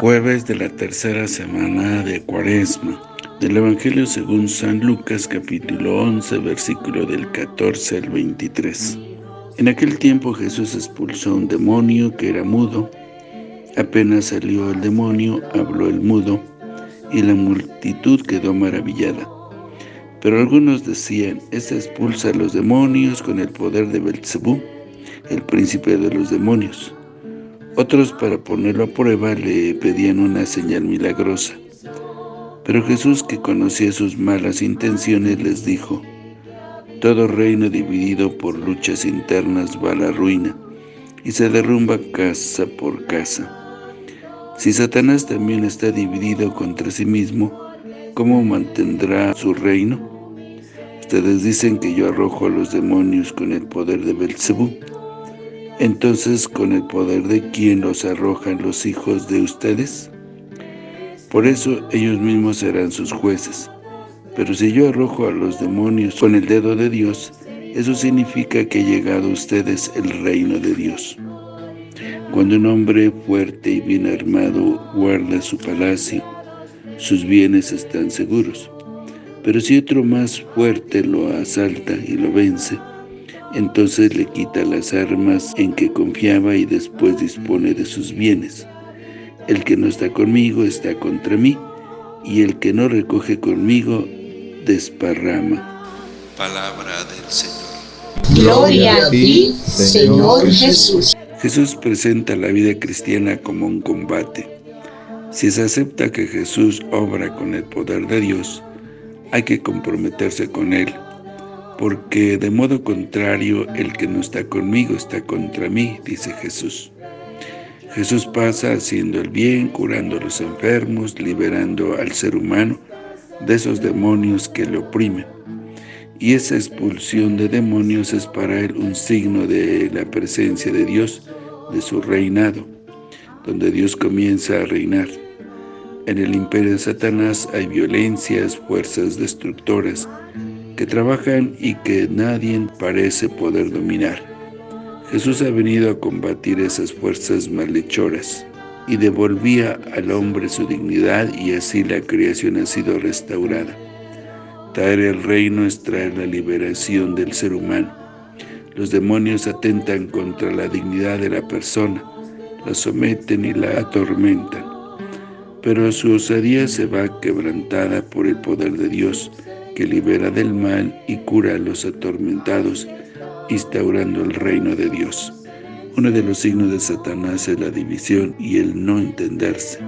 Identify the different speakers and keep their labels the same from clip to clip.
Speaker 1: Jueves de la tercera semana de Cuaresma, del Evangelio según San Lucas capítulo 11, versículo del 14 al 23. En aquel tiempo Jesús expulsó a un demonio que era mudo. Apenas salió el demonio, habló el mudo, y la multitud quedó maravillada. Pero algunos decían, este expulsa a los demonios con el poder de Belzebú, el príncipe de los demonios. Otros, para ponerlo a prueba, le pedían una señal milagrosa. Pero Jesús, que conocía sus malas intenciones, les dijo, Todo reino dividido por luchas internas va a la ruina, y se derrumba casa por casa. Si Satanás también está dividido contra sí mismo, ¿cómo mantendrá su reino? Ustedes dicen que yo arrojo a los demonios con el poder de Belcebú. Entonces, ¿con el poder de quién los arrojan los hijos de ustedes? Por eso ellos mismos serán sus jueces. Pero si yo arrojo a los demonios con el dedo de Dios, eso significa que ha llegado a ustedes el reino de Dios. Cuando un hombre fuerte y bien armado guarda su palacio, sus bienes están seguros. Pero si otro más fuerte lo asalta y lo vence, entonces le quita las armas en que confiaba y después dispone de sus bienes. El que no está conmigo está contra mí, y el que no recoge conmigo desparrama.
Speaker 2: Palabra del Señor.
Speaker 3: Gloria a ti, Señor Jesús.
Speaker 1: Jesús presenta la vida cristiana como un combate. Si se acepta que Jesús obra con el poder de Dios, hay que comprometerse con Él, porque de modo contrario el que no está conmigo está contra mí, dice Jesús. Jesús pasa haciendo el bien, curando a los enfermos, liberando al ser humano de esos demonios que le oprimen. Y esa expulsión de demonios es para él un signo de la presencia de Dios, de su reinado, donde Dios comienza a reinar. En el imperio de Satanás hay violencias, fuerzas destructoras, que trabajan y que nadie parece poder dominar. Jesús ha venido a combatir esas fuerzas malhechoras y devolvía al hombre su dignidad y así la creación ha sido restaurada. Traer el reino es traer la liberación del ser humano. Los demonios atentan contra la dignidad de la persona, la someten y la atormentan. Pero su osadía se va quebrantada por el poder de Dios, que libera del mal y cura a los atormentados, instaurando el reino de Dios. Uno de los signos de Satanás es la división y el no entenderse.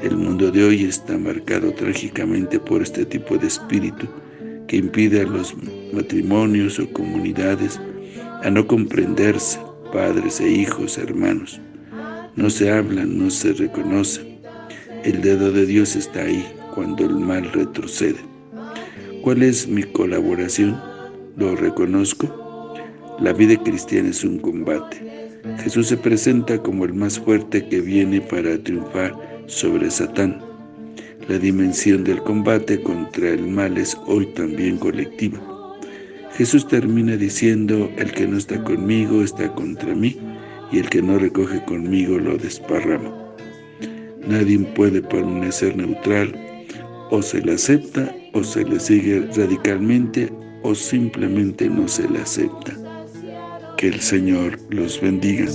Speaker 1: El mundo de hoy está marcado trágicamente por este tipo de espíritu que impide a los matrimonios o comunidades a no comprenderse, padres e hijos, hermanos. No se hablan, no se reconocen. El dedo de Dios está ahí cuando el mal retrocede. ¿Cuál es mi colaboración? ¿Lo reconozco? La vida cristiana es un combate. Jesús se presenta como el más fuerte que viene para triunfar sobre Satán. La dimensión del combate contra el mal es hoy también colectiva. Jesús termina diciendo, el que no está conmigo está contra mí, y el que no recoge conmigo lo desparrama. Nadie puede permanecer neutral, o se le acepta o se le sigue radicalmente o simplemente no se le acepta. Que el Señor los bendiga.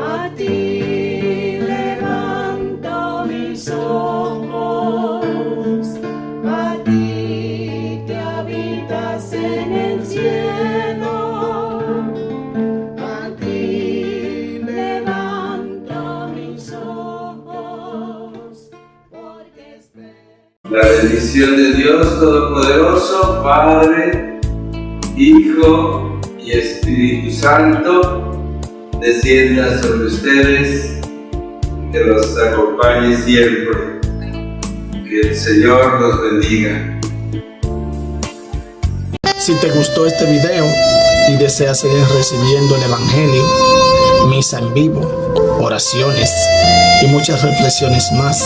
Speaker 4: A ti levanto mis ojos, a ti que habitas en el cielo, a ti levanto mis ojos, porque.
Speaker 5: La bendición de Dios Todopoderoso, Padre, Hijo y Espíritu Santo, descienda sobre ustedes, que los acompañe siempre. Que el Señor los bendiga.
Speaker 6: Si te gustó este video y deseas seguir recibiendo el Evangelio, misa en vivo, oraciones y muchas reflexiones más,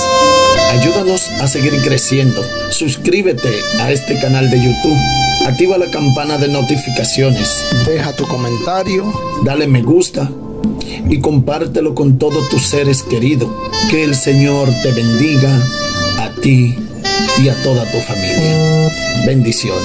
Speaker 6: ayúdanos a seguir creciendo. Suscríbete a este canal de YouTube, activa la campana de notificaciones, deja tu comentario, dale me gusta y compártelo con todos tus seres queridos. Que el Señor te bendiga a ti y a toda tu familia. Bendiciones.